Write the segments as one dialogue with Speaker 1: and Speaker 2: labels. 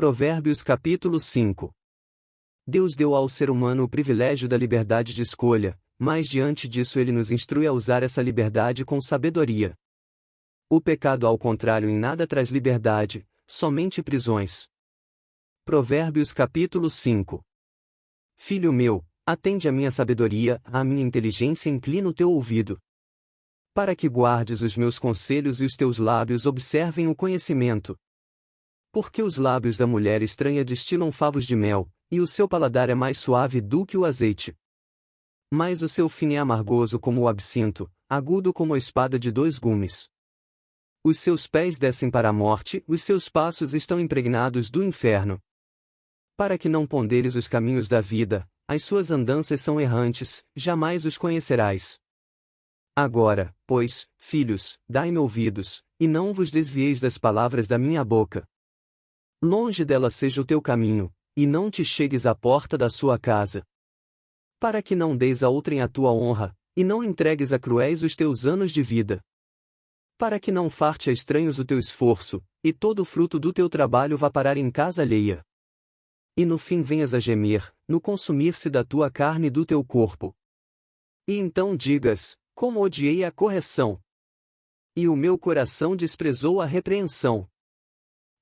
Speaker 1: Provérbios capítulo 5 Deus deu ao ser humano o privilégio da liberdade de escolha, mas diante disso ele nos instrui a usar essa liberdade com sabedoria. O pecado ao contrário em nada traz liberdade, somente prisões. Provérbios capítulo 5 Filho meu, atende à minha sabedoria, à minha inteligência inclina o teu ouvido. Para que guardes os meus conselhos e os teus lábios observem o conhecimento. Porque os lábios da mulher estranha destilam favos de mel, e o seu paladar é mais suave do que o azeite. Mas o seu fim é amargoso como o absinto, agudo como a espada de dois gumes. Os seus pés descem para a morte, os seus passos estão impregnados do inferno. Para que não ponderes os caminhos da vida, as suas andanças são errantes, jamais os conhecerás. Agora, pois, filhos, dai-me ouvidos, e não vos desvieis das palavras da minha boca. Longe dela seja o teu caminho, e não te chegues à porta da sua casa. Para que não deis a outrem a tua honra, e não entregues a cruéis os teus anos de vida para que não farte a estranhos o teu esforço, e todo o fruto do teu trabalho vá parar em casa alheia. E no fim venhas a gemer, no consumir-se da tua carne e do teu corpo. E então digas: Como odiei a correção! E o meu coração desprezou a repreensão.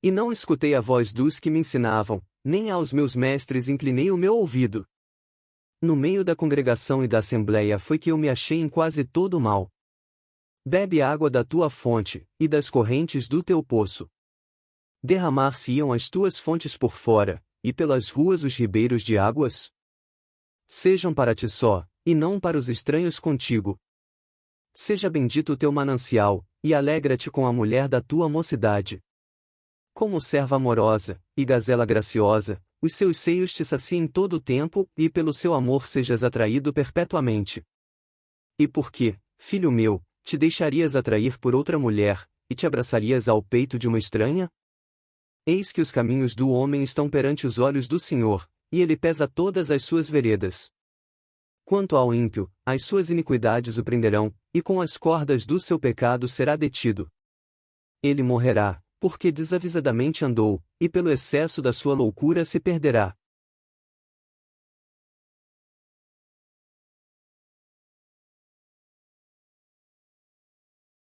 Speaker 1: E não escutei a voz dos que me ensinavam, nem aos meus mestres inclinei o meu ouvido. No meio da congregação e da assembleia foi que eu me achei em quase todo o mal. Bebe água da tua fonte, e das correntes do teu poço. Derramar-se-iam as tuas fontes por fora, e pelas ruas os ribeiros de águas? Sejam para ti só, e não para os estranhos contigo. Seja bendito o teu manancial, e alegra-te com a mulher da tua mocidade. Como serva amorosa, e gazela graciosa, os seus seios te saciem todo o tempo, e pelo seu amor sejas atraído perpetuamente. E por que, filho meu, te deixarias atrair por outra mulher, e te abraçarias ao peito de uma estranha? Eis que os caminhos do homem estão perante os olhos do Senhor, e ele pesa todas as suas veredas. Quanto ao ímpio, as suas iniquidades o prenderão, e com as cordas do seu pecado será detido. Ele morrerá, porque desavisadamente andou, e pelo excesso da sua loucura se perderá.